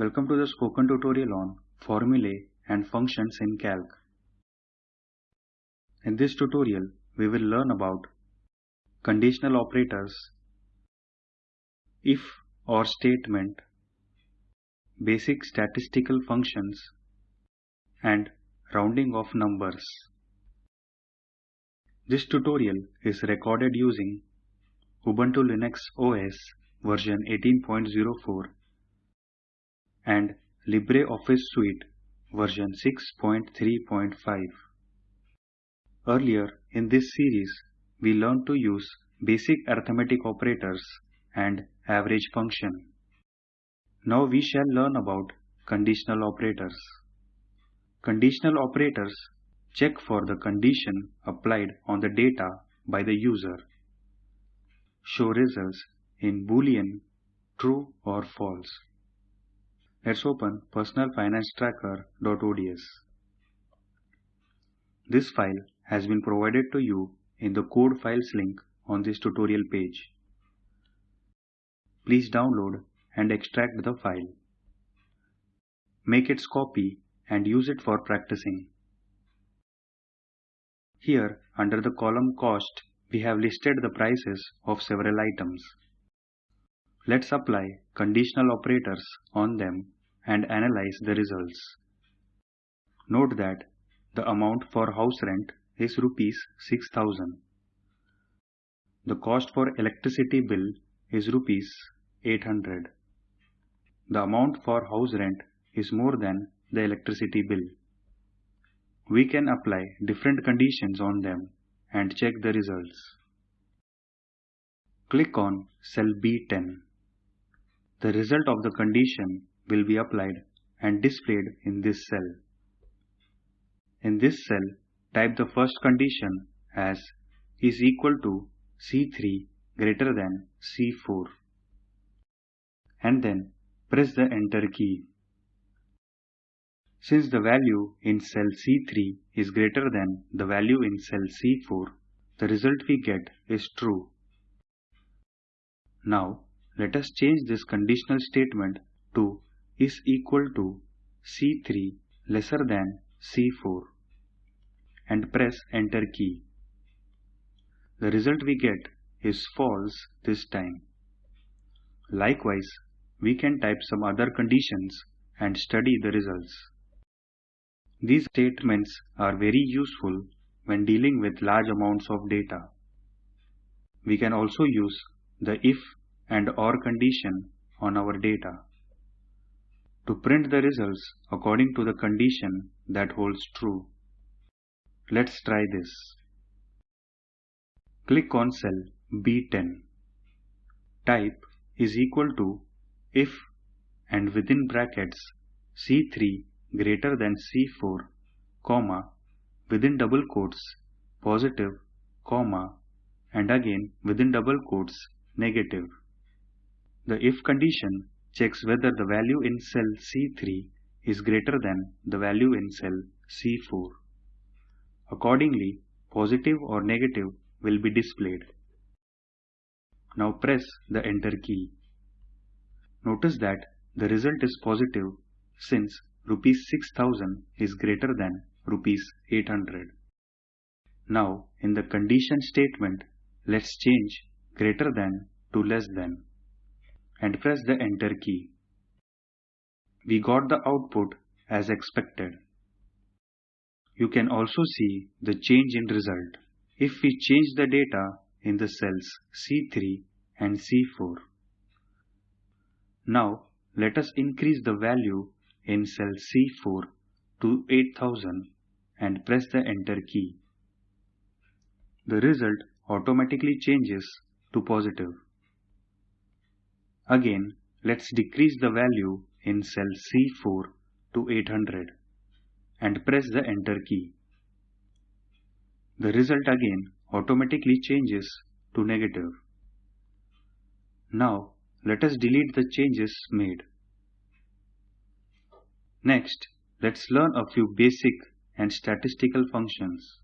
Welcome to the spoken tutorial on formulae and functions in Calc. In this tutorial, we will learn about conditional operators, if or statement, basic statistical functions, and rounding of numbers. This tutorial is recorded using Ubuntu Linux OS version 18.04 and LibreOffice Suite version 6.3.5. Earlier in this series, we learned to use basic arithmetic operators and average function. Now we shall learn about conditional operators. Conditional operators check for the condition applied on the data by the user. Show results in boolean true or false. Let's open personalfinancetracker.ods. This file has been provided to you in the code files link on this tutorial page. Please download and extract the file. Make its copy and use it for practicing. Here, under the column Cost, we have listed the prices of several items. Let's apply conditional operators on them and analyze the results. Note that the amount for house rent is rupees 6000. The cost for electricity bill is rupees 800. The amount for house rent is more than the electricity bill. We can apply different conditions on them and check the results. Click on cell B10. The result of the condition will be applied and displayed in this cell. In this cell, type the first condition as is equal to C3 greater than C4 and then press the enter key. Since the value in cell C3 is greater than the value in cell C4, the result we get is true. Now, let us change this conditional statement to is equal to C3 lesser than C4 and press enter key. The result we get is false this time. Likewise, we can type some other conditions and study the results. These statements are very useful when dealing with large amounts of data. We can also use the if and or condition on our data to print the results according to the condition that holds true. Let's try this. Click on cell B10. Type is equal to if and within brackets C3 greater than C4, comma, within double quotes, positive, comma, and again within double quotes, negative. The if condition checks whether the value in cell C3 is greater than the value in cell C4. Accordingly, positive or negative will be displayed. Now press the enter key. Notice that the result is positive since rupees 6000 is greater than rupees 800. Now in the condition statement, let's change greater than to less than and press the enter key. We got the output as expected. You can also see the change in result if we change the data in the cells C3 and C4. Now let us increase the value in cell C4 to 8000 and press the enter key. The result automatically changes to positive. Again, let's decrease the value in cell C4 to 800 and press the enter key. The result again automatically changes to negative. Now let us delete the changes made. Next, let's learn a few basic and statistical functions.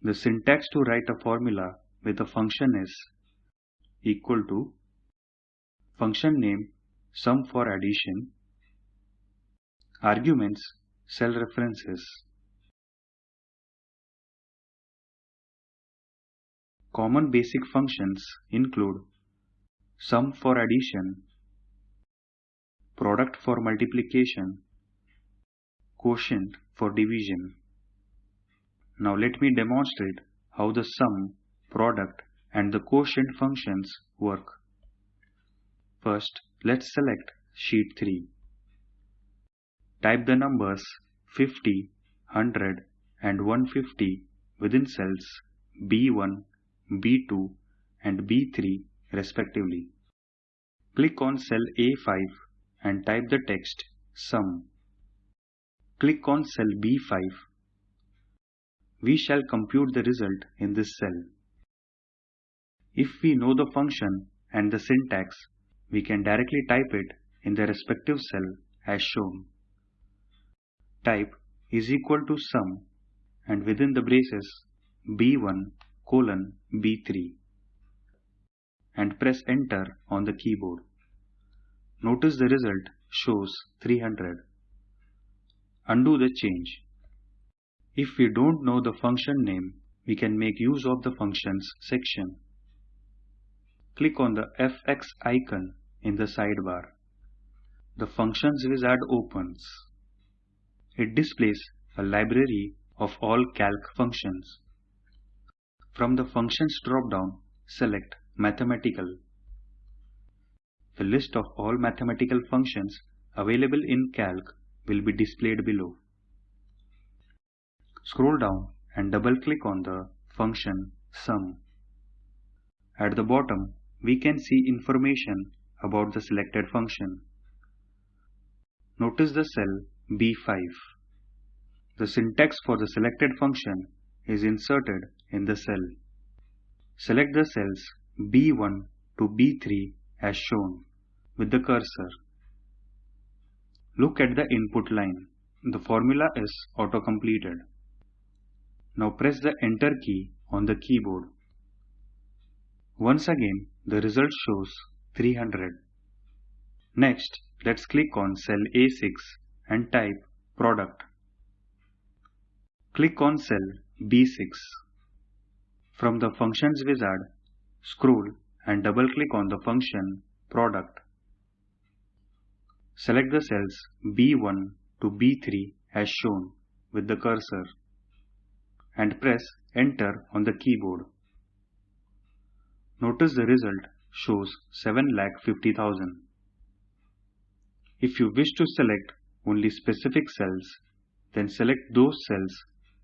The syntax to write a formula with a function is equal to function name sum for addition, arguments, cell references. Common basic functions include sum for addition, product for multiplication, quotient for division. Now let me demonstrate how the sum, product and the quotient functions work. First, let's select sheet 3. Type the numbers 50, 100 and 150 within cells B1, B2 and B3 respectively. Click on cell A5 and type the text sum. Click on cell B5. We shall compute the result in this cell. If we know the function and the syntax, we can directly type it in the respective cell as shown. Type is equal to sum and within the braces B1 colon B3 and press enter on the keyboard. Notice the result shows 300. Undo the change. If we don't know the function name, we can make use of the functions section. Click on the fx icon in the sidebar. The functions wizard opens. It displays a library of all calc functions. From the functions drop-down, select mathematical. The list of all mathematical functions available in calc will be displayed below. Scroll down and double click on the function sum. At the bottom, we can see information about the selected function. Notice the cell B5. The syntax for the selected function is inserted in the cell. Select the cells B1 to B3 as shown with the cursor. Look at the input line. The formula is auto-completed. Now press the enter key on the keyboard. Once again, the result shows 300. Next, let's click on cell A6 and type product. Click on cell B6. From the functions wizard, scroll and double click on the function product. Select the cells B1 to B3 as shown with the cursor and press enter on the keyboard. Notice the result shows 7,50,000. If you wish to select only specific cells, then select those cells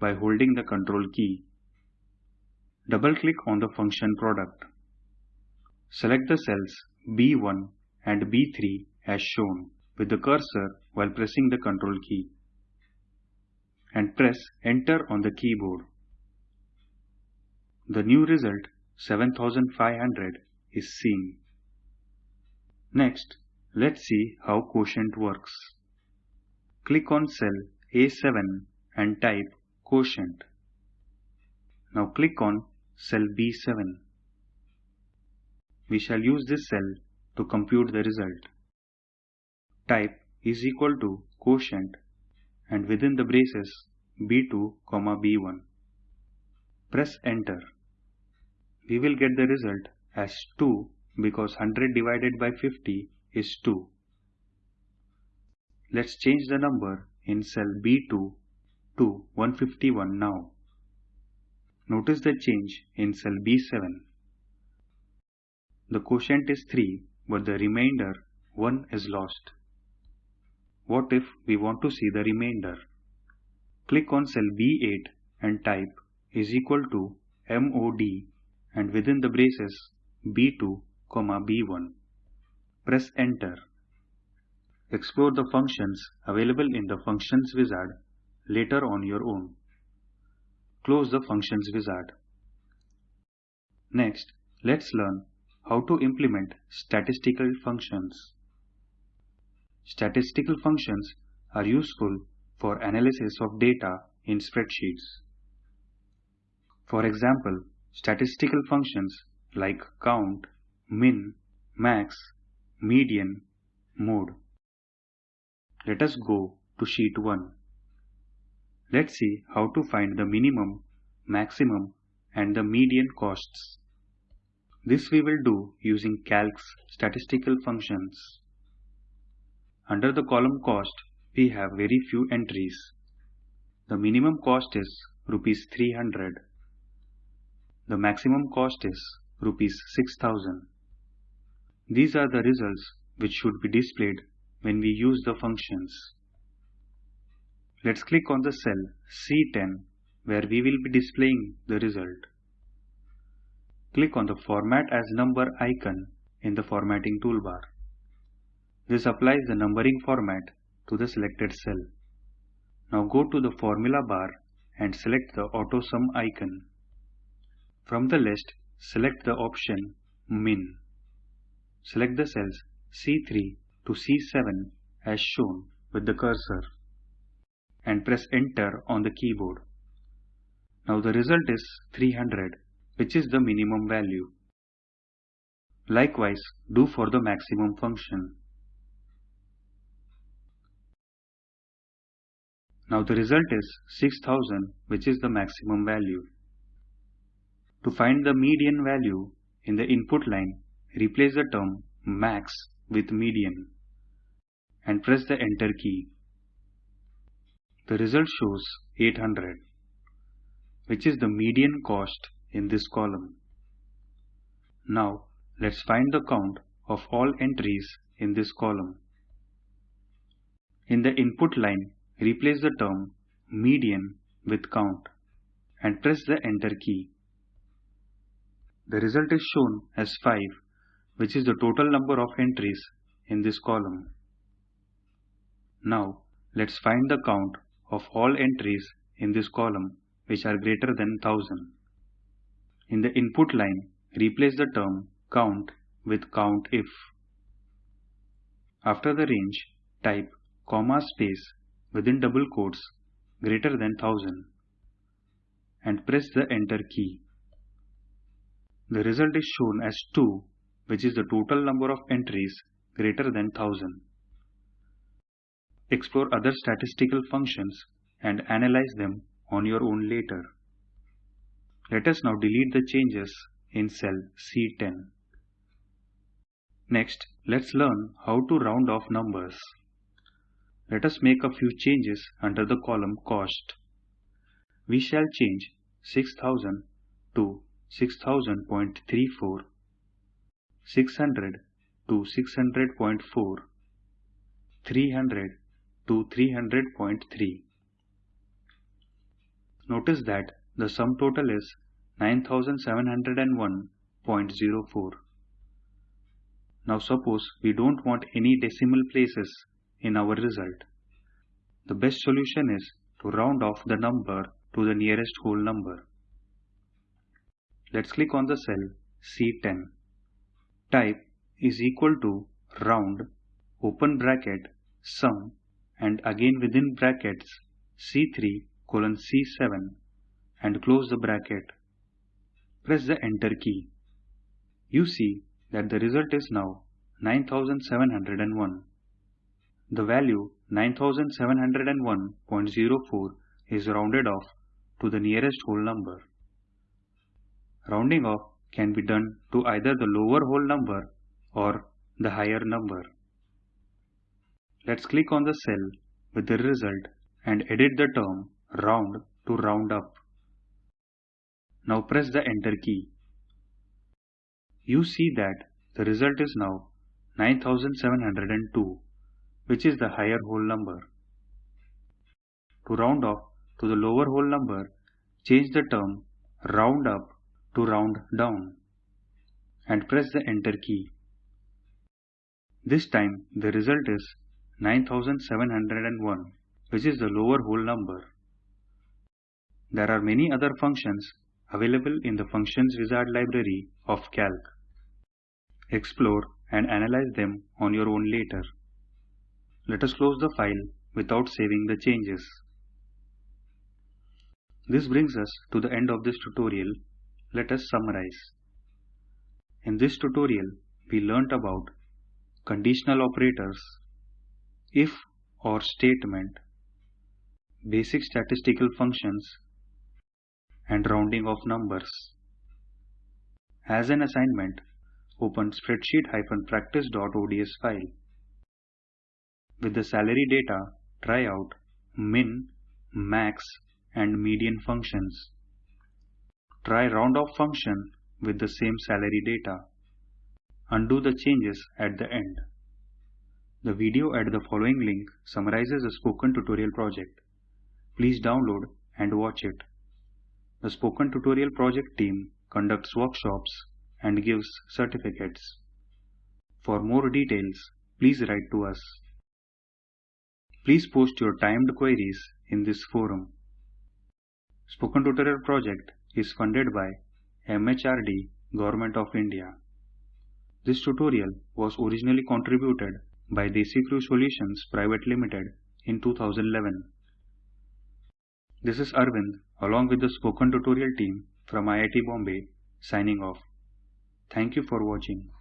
by holding the control key. Double-click on the function product. Select the cells B1 and B3 as shown with the cursor while pressing the control key and press enter on the keyboard. The new result 7500 is seen. Next, let's see how quotient works. Click on cell A7 and type quotient. Now click on cell B7. We shall use this cell to compute the result. Type is equal to quotient and within the braces B2, B1. Press enter we will get the result as 2 because 100 divided by 50 is 2. Let's change the number in cell B2 to 151 now. Notice the change in cell B7. The quotient is 3 but the remainder 1 is lost. What if we want to see the remainder? Click on cell B8 and type is equal to MOD and within the braces b2, b1. Press enter. Explore the functions available in the functions wizard later on your own. Close the functions wizard. Next, let's learn how to implement statistical functions. Statistical functions are useful for analysis of data in spreadsheets. For example, Statistical functions like count, min, max, median, Mode. Let us go to sheet 1. Let's see how to find the minimum, maximum and the median costs. This we will do using Calc's statistical functions. Under the column cost, we have very few entries. The minimum cost is rupees 300. The maximum cost is rupees 6000. These are the results which should be displayed when we use the functions. Let's click on the cell C10 where we will be displaying the result. Click on the Format as Number icon in the formatting toolbar. This applies the numbering format to the selected cell. Now go to the formula bar and select the auto sum icon. From the list, select the option Min. Select the cells C3 to C7 as shown with the cursor and press enter on the keyboard. Now the result is 300 which is the minimum value. Likewise do for the maximum function. Now the result is 6000 which is the maximum value. To find the median value in the input line, replace the term max with median and press the enter key. The result shows 800 which is the median cost in this column. Now let's find the count of all entries in this column. In the input line, replace the term median with count and press the enter key. The result is shown as 5 which is the total number of entries in this column. Now let's find the count of all entries in this column which are greater than 1000. In the input line, replace the term count with COUNTIF. After the range, type comma space within double quotes greater than 1000 and press the enter key. The result is shown as 2 which is the total number of entries greater than 1000. Explore other statistical functions and analyze them on your own later. Let us now delete the changes in cell C10. Next, let's learn how to round off numbers. Let us make a few changes under the column cost. We shall change 6000 to 6000.34, 600 to 600.4, 300 to 300.3. Notice that the sum total is 9701.04. Now suppose we don't want any decimal places in our result. The best solution is to round off the number to the nearest whole number. Let's click on the cell C10. Type is equal to round open bracket sum and again within brackets C3 colon C7 and close the bracket. Press the enter key. You see that the result is now 9701. The value 9701.04 is rounded off to the nearest whole number. Rounding off can be done to either the lower whole number or the higher number. Let's click on the cell with the result and edit the term round to round up. Now press the enter key. You see that the result is now 9702 which is the higher whole number. To round off to the lower whole number, change the term round up to round down and press the enter key. This time the result is 9701 which is the lower whole number. There are many other functions available in the Functions Wizard library of Calc. Explore and analyze them on your own later. Let us close the file without saving the changes. This brings us to the end of this tutorial. Let us summarize. In this tutorial, we learnt about conditional operators, if or statement, basic statistical functions, and rounding of numbers. As an assignment, open spreadsheet-practice.ods file. With the salary data, try out min, max, and median functions. Try round-off function with the same salary data. Undo the changes at the end. The video at the following link summarizes the spoken tutorial project. Please download and watch it. The Spoken Tutorial project team conducts workshops and gives certificates. For more details, please write to us. Please post your timed queries in this forum. Spoken Tutorial project is funded by MHRD Government of India. This tutorial was originally contributed by DesiCrew Solutions Private Limited in 2011. This is Arvind along with the Spoken Tutorial team from IIT Bombay signing off. Thank you for watching.